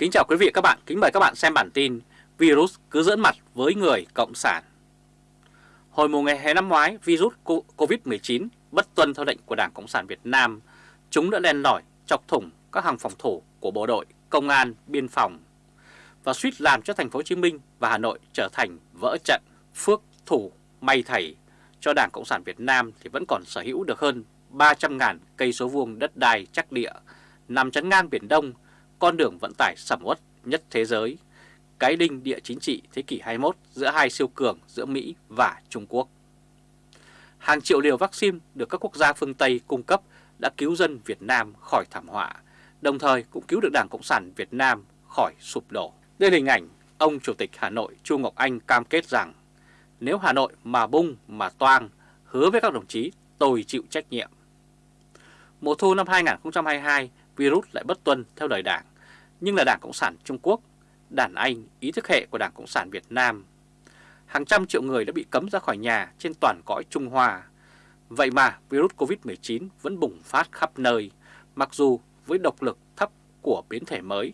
Kính chào quý vị và các bạn, kính mời các bạn xem bản tin Virus cứ dẫn mặt với người Cộng sản. Hồi mùa ngày hè năm ngoái, virus Covid-19 bất tuân theo lệnh của Đảng Cộng sản Việt Nam. Chúng đã len lỏi, chọc thủng các hàng phòng thủ của bộ đội, công an, biên phòng Và suýt làm cho thành phố Hồ Chí Minh và Hà Nội trở thành vỡ trận Phước thủ may thầy. Cho Đảng Cộng sản Việt Nam thì vẫn còn sở hữu được hơn 300.000 cây số vuông đất đai chắc địa nằm chắn ngang Biển Đông con đường vận tải sầm uất nhất thế giới, cái đinh địa chính trị thế kỷ 21 giữa hai siêu cường giữa Mỹ và Trung Quốc. Hàng triệu liều vaccine được các quốc gia phương Tây cung cấp đã cứu dân Việt Nam khỏi thảm họa, đồng thời cũng cứu được Đảng Cộng sản Việt Nam khỏi sụp đổ. Đây là hình ảnh ông Chủ tịch Hà Nội Chu Ngọc Anh cam kết rằng nếu Hà Nội mà bung mà toang, hứa với các đồng chí tôi chịu trách nhiệm. Mùa thu năm 2022, virus lại bất tuân theo lời đảng nhưng là Đảng Cộng sản Trung Quốc, đàn anh ý thức hệ của Đảng Cộng sản Việt Nam. Hàng trăm triệu người đã bị cấm ra khỏi nhà trên toàn cõi Trung Hoa. Vậy mà virus Covid-19 vẫn bùng phát khắp nơi, mặc dù với độc lực thấp của biến thể mới,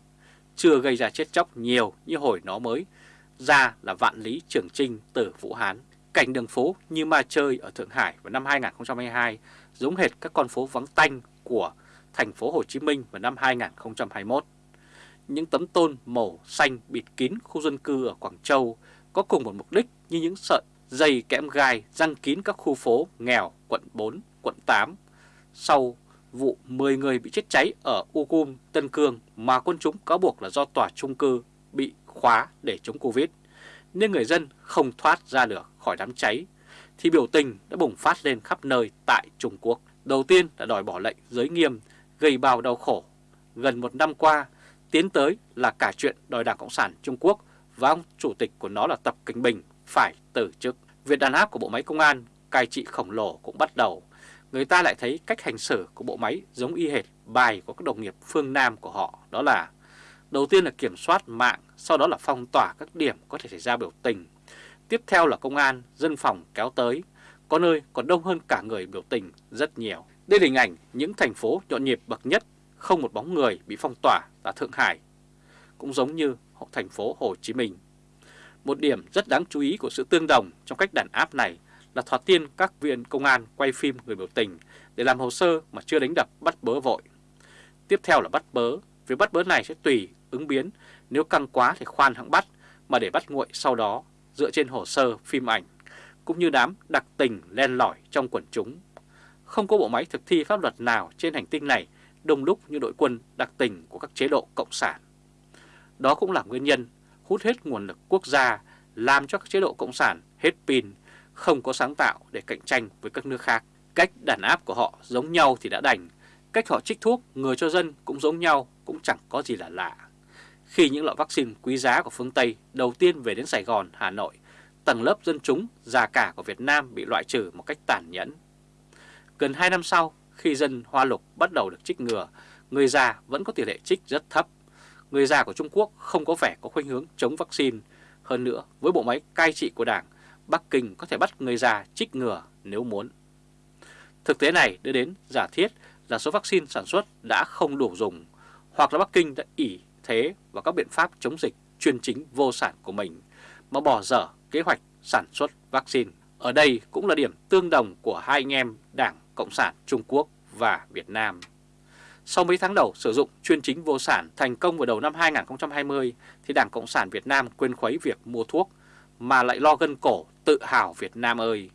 chưa gây ra chết chóc nhiều như hồi nó mới, ra là vạn lý trường trinh từ Vũ Hán. Cảnh đường phố như ma chơi ở Thượng Hải vào năm 2022 giống hệt các con phố vắng tanh của thành phố Hồ Chí Minh vào năm 2021 những tấm tôn màu xanh bịt kín khu dân cư ở Quảng Châu có cùng một mục đích như những sợi dây kẽm gai răng kín các khu phố nghèo quận 4, quận 8. Sau vụ 10 người bị chết cháy ở Ucum, Tân Cương mà quân chúng cáo buộc là do tòa trung cư bị khóa để chống Covid, nên người dân không thoát ra được khỏi đám cháy, thì biểu tình đã bùng phát lên khắp nơi tại Trung Quốc. Đầu tiên là đòi bỏ lệnh giới nghiêm, gây bao đau khổ. Gần một năm qua, Tiến tới là cả chuyện đòi Đảng Cộng sản Trung Quốc và ông chủ tịch của nó là Tập Kinh Bình phải từ chức. Việc đàn áp của bộ máy công an, cai trị khổng lồ cũng bắt đầu. Người ta lại thấy cách hành xử của bộ máy giống y hệt bài của các đồng nghiệp phương Nam của họ. Đó là đầu tiên là kiểm soát mạng, sau đó là phong tỏa các điểm có thể xảy ra biểu tình. Tiếp theo là công an, dân phòng kéo tới, có nơi còn đông hơn cả người biểu tình rất nhiều. Đây là hình ảnh những thành phố nhộn nhịp bậc nhất không một bóng người bị phong tỏa là Thượng Hải, cũng giống như thành phố Hồ Chí Minh. Một điểm rất đáng chú ý của sự tương đồng trong cách đàn áp này là thoạt tiên các viên công an quay phim người biểu tình để làm hồ sơ mà chưa đánh đập bắt bớ vội. Tiếp theo là bắt bớ, việc bắt bớ này sẽ tùy ứng biến, nếu căng quá thì khoan hãng bắt, mà để bắt nguội sau đó dựa trên hồ sơ phim ảnh, cũng như đám đặc tình len lỏi trong quần chúng. Không có bộ máy thực thi pháp luật nào trên hành tinh này đông đúc như đội quân đặc tình của các chế độ cộng sản. Đó cũng là nguyên nhân hút hết nguồn lực quốc gia, làm cho các chế độ cộng sản hết pin, không có sáng tạo để cạnh tranh với các nước khác. Cách đàn áp của họ giống nhau thì đã đành, cách họ trích thuốc người cho dân cũng giống nhau, cũng chẳng có gì là lạ. Khi những loại vaccine quý giá của phương Tây đầu tiên về đến Sài Gòn, Hà Nội, tầng lớp dân chúng già cả của Việt Nam bị loại trừ một cách tàn nhẫn. Gần 2 năm sau, khi dân Hoa Lục bắt đầu được trích ngừa, người già vẫn có tỷ lệ trích rất thấp. Người già của Trung Quốc không có vẻ có khuynh hướng chống vaccine. Hơn nữa, với bộ máy cai trị của Đảng, Bắc Kinh có thể bắt người già trích ngừa nếu muốn. Thực tế này đưa đến giả thiết là số vaccine sản xuất đã không đủ dùng, hoặc là Bắc Kinh đã ỉ thế vào các biện pháp chống dịch chuyên chính vô sản của mình, mà bỏ dở kế hoạch sản xuất vaccine. Ở đây cũng là điểm tương đồng của hai anh em Đảng Cộng sản Trung Quốc và Việt Nam. Sau mấy tháng đầu sử dụng chuyên chính vô sản thành công vào đầu năm 2020 thì Đảng Cộng sản Việt Nam quên khuấy việc mua thuốc mà lại lo gân cổ tự hào Việt Nam ơi.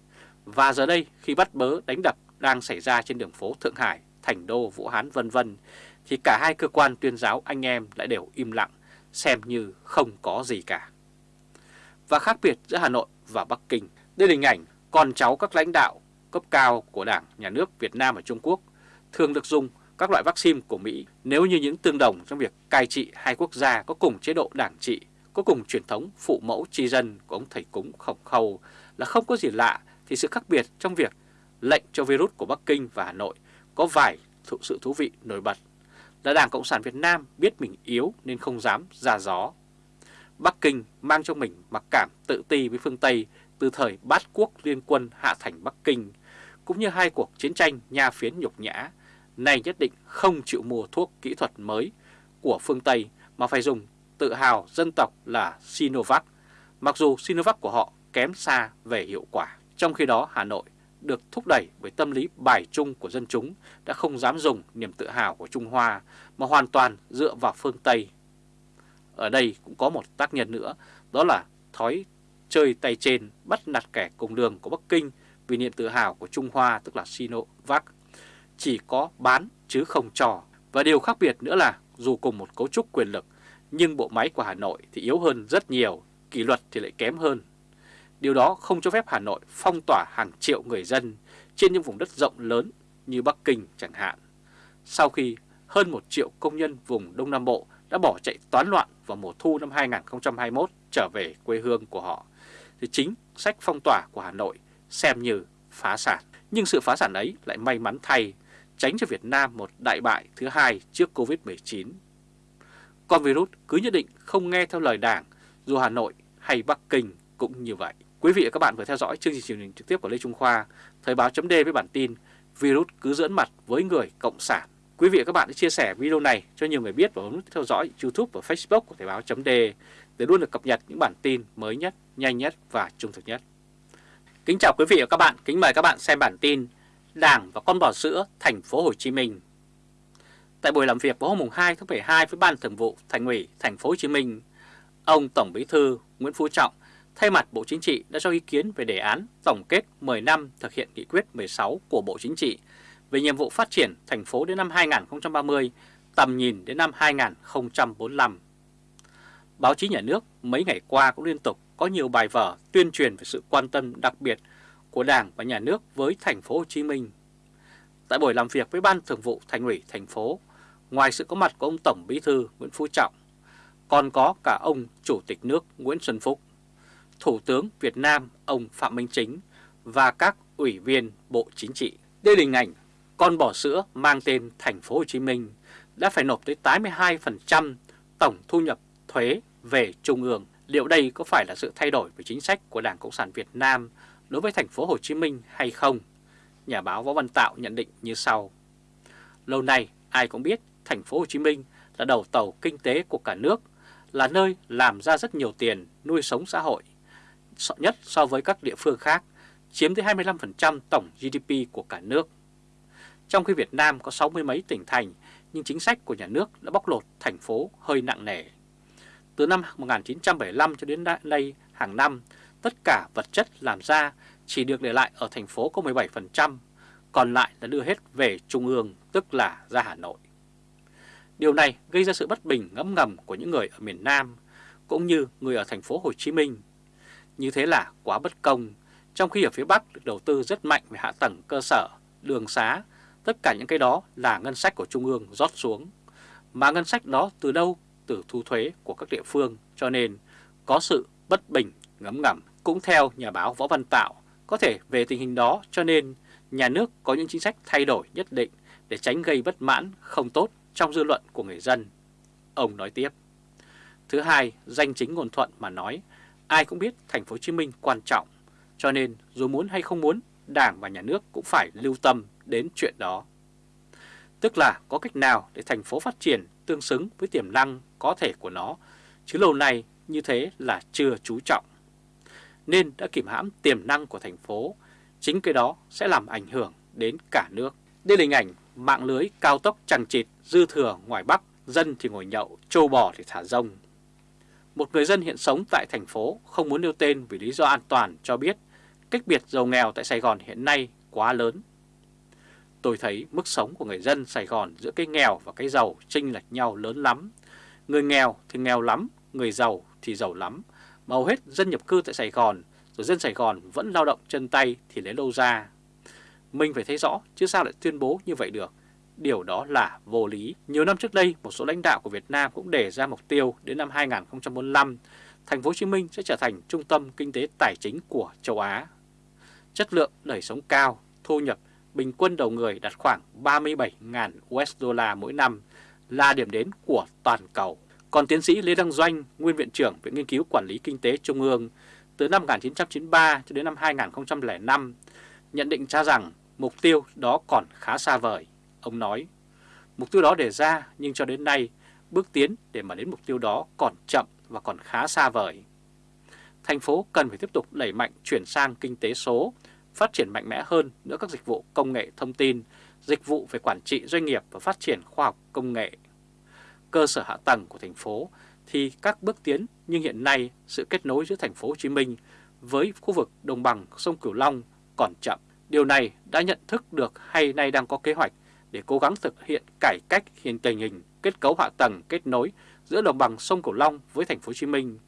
Và giờ đây khi bắt bớ đánh đập đang xảy ra trên đường phố Thượng Hải, Thành Đô, Vũ Hán vân vân thì cả hai cơ quan tuyên giáo anh em lại đều im lặng, xem như không có gì cả. Và khác biệt giữa Hà Nội và Bắc Kinh, đây là hình ảnh con cháu các lãnh đạo cấp cao của Đảng, Nhà nước Việt Nam và Trung Quốc thường được dùng các loại vaccine của Mỹ nếu như những tương đồng trong việc cai trị hai quốc gia có cùng chế độ đảng trị, có cùng truyền thống phụ mẫu tri dân của ông thầy cúng khổng khâu là không có gì lạ thì sự khác biệt trong việc lệnh cho virus của Bắc Kinh và Hà Nội có vài thụ sự thú vị nổi bật là Đảng Cộng sản Việt Nam biết mình yếu nên không dám ra gió. Bắc Kinh mang trong mình mặc cảm tự ti với phương Tây từ thời bát quốc liên quân hạ thành Bắc Kinh cũng như hai cuộc chiến tranh nha phiến nhục nhã, này nhất định không chịu mua thuốc kỹ thuật mới của phương Tây mà phải dùng tự hào dân tộc là Sinovac, mặc dù Sinovac của họ kém xa về hiệu quả. Trong khi đó Hà Nội được thúc đẩy bởi tâm lý bài trung của dân chúng đã không dám dùng niềm tự hào của Trung Hoa mà hoàn toàn dựa vào phương Tây. Ở đây cũng có một tác nhân nữa, đó là thói chơi tay trên bắt nạt kẻ cùng đường của Bắc Kinh vì niềm tự hào của Trung Hoa tức là Sinovac chỉ có bán chứ không trò. Và điều khác biệt nữa là dù cùng một cấu trúc quyền lực nhưng bộ máy của Hà Nội thì yếu hơn rất nhiều, kỷ luật thì lại kém hơn. Điều đó không cho phép Hà Nội phong tỏa hàng triệu người dân trên những vùng đất rộng lớn như Bắc Kinh chẳng hạn. Sau khi hơn một triệu công nhân vùng Đông Nam Bộ đã bỏ chạy toán loạn vào mùa thu năm 2021 trở về quê hương của họ, thì chính sách phong tỏa của Hà Nội xem như phá sản. Nhưng sự phá sản ấy lại may mắn thay, tránh cho Việt Nam một đại bại thứ hai trước Covid-19. Con virus cứ nhất định không nghe theo lời đảng, dù Hà Nội hay Bắc Kinh cũng như vậy. Quý vị và các bạn vừa theo dõi chương trình truyền hình trực tiếp của Lê Trung Khoa, Thời báo chấm với bản tin Virus cứ dẫn mặt với người Cộng sản. Quý vị và các bạn hãy chia sẻ video này cho nhiều người biết và bấm nút theo dõi YouTube và Facebook của Thời báo chấm để luôn được cập nhật những bản tin mới nhất, nhanh nhất và trung thực nhất. Kính chào quý vị và các bạn, kính mời các bạn xem bản tin Đảng và con bò sữa thành phố Hồ Chí Minh. Tại buổi làm việc vào hôm 2 tháng 12 với Ban Thường vụ Thành ủy Thành phố Hồ Chí Minh, ông Tổng Bí thư Nguyễn Phú Trọng thay mặt Bộ Chính trị đã cho ý kiến về đề án tổng kết 10 năm thực hiện nghị quyết 16 của Bộ Chính trị về nhiệm vụ phát triển thành phố đến năm 2030, tầm nhìn đến năm 2045. Báo chí nhà nước mấy ngày qua cũng liên tục có nhiều bài vở tuyên truyền về sự quan tâm đặc biệt của Đảng và nhà nước với thành phố Hồ Chí Minh. Tại buổi làm việc với Ban Thường vụ Thành ủy thành phố, ngoài sự có mặt của ông Tổng Bí thư Nguyễn Phú Trọng, còn có cả ông Chủ tịch nước Nguyễn Xuân Phúc, Thủ tướng Việt Nam ông Phạm Minh Chính và các ủy viên Bộ Chính trị. Đây là hình ảnh con bò sữa mang tên thành phố Hồ Chí Minh đã phải nộp tới 82% tổng thu nhập thuế về trung ương. Liệu đây có phải là sự thay đổi về chính sách của Đảng Cộng sản Việt Nam đối với thành phố Hồ Chí Minh hay không? Nhà báo Võ Văn Tạo nhận định như sau. Lâu nay ai cũng biết thành phố Hồ Chí Minh là đầu tàu kinh tế của cả nước, là nơi làm ra rất nhiều tiền nuôi sống xã hội, nhất so với các địa phương khác, chiếm tới 25% tổng GDP của cả nước. Trong khi Việt Nam có sáu mươi mấy tỉnh thành, nhưng chính sách của nhà nước đã bóc lột thành phố hơi nặng nề. Từ năm 1975 cho đến nay, hàng năm, tất cả vật chất làm ra chỉ được để lại ở thành phố có 17%, còn lại là đưa hết về Trung ương, tức là ra Hà Nội. Điều này gây ra sự bất bình ngấm ngầm của những người ở miền Nam, cũng như người ở thành phố Hồ Chí Minh. Như thế là quá bất công, trong khi ở phía Bắc được đầu tư rất mạnh về hạ tầng cơ sở, đường xá, tất cả những cái đó là ngân sách của Trung ương rót xuống. Mà ngân sách đó từ đâu? Từ thu thuế của các địa phương, cho nên có sự bất bình ngấm ngầm. Cũng theo nhà báo Võ Văn Tạo, có thể về tình hình đó cho nên nhà nước có những chính sách thay đổi nhất định để tránh gây bất mãn không tốt trong dư luận của người dân. Ông nói tiếp. Thứ hai, danh chính ngôn thuận mà nói, ai cũng biết thành phố Hồ Chí Minh quan trọng, cho nên dù muốn hay không muốn, Đảng và nhà nước cũng phải lưu tâm đến chuyện đó. Tức là có cách nào để thành phố phát triển tương xứng với tiềm năng có thể của nó, chứ lâu nay như thế là chưa chú trọng. Nên đã kìm hãm tiềm năng của thành phố, chính cái đó sẽ làm ảnh hưởng đến cả nước. Đây là hình ảnh mạng lưới cao tốc chằng chịt dư thừa ngoài Bắc, dân thì ngồi nhậu, trâu bò thì thả rông. Một người dân hiện sống tại thành phố không muốn nêu tên vì lý do an toàn cho biết cách biệt giàu nghèo tại Sài Gòn hiện nay quá lớn. Tôi thấy mức sống của người dân Sài Gòn giữa cái nghèo và cái giàu chênh lệch nhau lớn lắm. Người nghèo thì nghèo lắm, người giàu thì giàu lắm. Mà hầu hết dân nhập cư tại Sài Gòn, rồi dân Sài Gòn vẫn lao động chân tay thì lấy đâu ra. Mình phải thấy rõ, chứ sao lại tuyên bố như vậy được. Điều đó là vô lý. Nhiều năm trước đây, một số lãnh đạo của Việt Nam cũng đề ra mục tiêu đến năm 2045, thành phố Hồ Chí Minh sẽ trở thành trung tâm kinh tế tài chính của châu Á. Chất lượng đời sống cao, thu nhập bình quân đầu người đạt khoảng 37.000 USD mỗi năm là điểm đến của toàn cầu. Còn tiến sĩ Lê Đăng Doanh, nguyên viện trưởng Viện Nghiên cứu Quản lý Kinh tế Trung ương, từ năm 1993 cho đến năm 2005, nhận định cho rằng mục tiêu đó còn khá xa vời. Ông nói, mục tiêu đó đề ra nhưng cho đến nay bước tiến để mà đến mục tiêu đó còn chậm và còn khá xa vời. Thành phố cần phải tiếp tục đẩy mạnh chuyển sang kinh tế số, phát triển mạnh mẽ hơn nữa các dịch vụ công nghệ thông tin, dịch vụ về quản trị doanh nghiệp và phát triển khoa học công nghệ. Cơ sở hạ tầng của thành phố thì các bước tiến nhưng hiện nay sự kết nối giữa thành phố Hồ Chí Minh với khu vực đồng bằng sông Cửu Long còn chậm. Điều này đã nhận thức được hay nay đang có kế hoạch để cố gắng thực hiện cải cách hiện tình hình kết cấu hạ tầng kết nối giữa đồng bằng sông Cửu Long với thành phố Hồ Chí Minh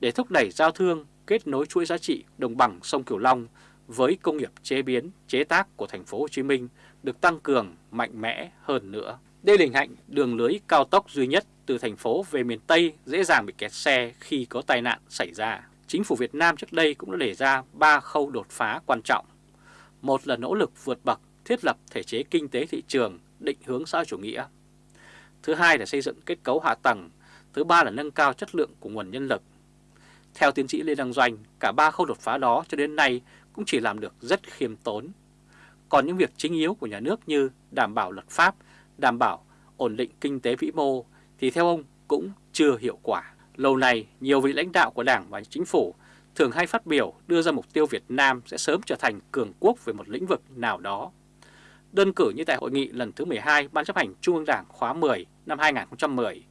để thúc đẩy giao thương kết nối chuỗi giá trị đồng bằng sông Cửu Long với công nghiệp chế biến, chế tác của thành phố Hồ Chí Minh được tăng cường mạnh mẽ hơn nữa. Đây là hình ảnh đường lưới cao tốc duy nhất từ thành phố về miền Tây dễ dàng bị kẹt xe khi có tai nạn xảy ra. Chính phủ Việt Nam trước đây cũng đã đề ra 3 khâu đột phá quan trọng. Một là nỗ lực vượt bậc thiết lập thể chế kinh tế thị trường định hướng xã chủ nghĩa. Thứ hai là xây dựng kết cấu hạ tầng. Thứ ba là nâng cao chất lượng của nguồn nhân lực. Theo tiến sĩ Lê Đăng Doanh, cả ba khâu đột phá đó cho đến nay cũng chỉ làm được rất khiêm tốn. Còn những việc chính yếu của nhà nước như đảm bảo luật pháp, đảm bảo ổn định kinh tế vĩ mô thì theo ông cũng chưa hiệu quả. Lâu nay, nhiều vị lãnh đạo của Đảng và Chính phủ thường hay phát biểu đưa ra mục tiêu Việt Nam sẽ sớm trở thành cường quốc về một lĩnh vực nào đó. Đơn cử như tại hội nghị lần thứ 12 Ban chấp hành Trung ương Đảng khóa 10 năm 2010,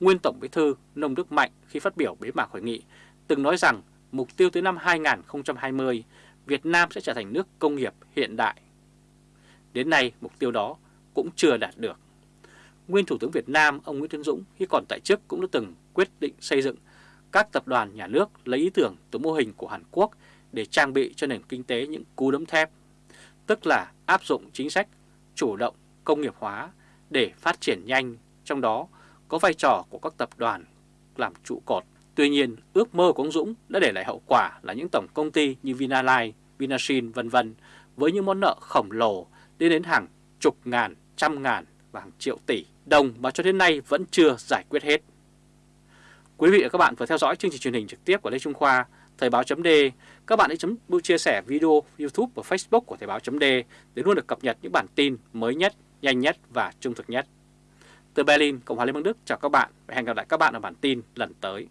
nguyên Tổng Bí thư Nông Đức Mạnh khi phát biểu bế mạc hội nghị từng nói rằng mục tiêu tới năm 2020 Việt Nam sẽ trở thành nước công nghiệp hiện đại. Đến nay mục tiêu đó cũng chưa đạt được. Nguyên Thủ tướng Việt Nam ông Nguyễn Tấn Dũng khi còn tại chức cũng đã từng quyết định xây dựng các tập đoàn nhà nước lấy ý tưởng từ mô hình của Hàn Quốc để trang bị cho nền kinh tế những cú đấm thép, tức là áp dụng chính sách chủ động công nghiệp hóa để phát triển nhanh, trong đó có vai trò của các tập đoàn làm trụ cột. Tuy nhiên, ước mơ của ông Dũng đã để lại hậu quả là những tổng công ty như Vinalines, Vinashin vân vân với những món nợ khổng lồ lên đến hàng chục ngàn, trăm ngàn và hàng triệu tỷ đồng mà cho đến nay vẫn chưa giải quyết hết. Quý vị và các bạn vừa theo dõi chương trình truyền hình trực tiếp của Lê Trung Khoa, Thời báo chấm Các bạn hãy chấm chia sẻ video YouTube và Facebook của Thời báo chấm để luôn được cập nhật những bản tin mới nhất, nhanh nhất và trung thực nhất. Từ Berlin, Cộng hòa Liên bang Đức chào các bạn và hẹn gặp lại các bạn ở bản tin lần tới.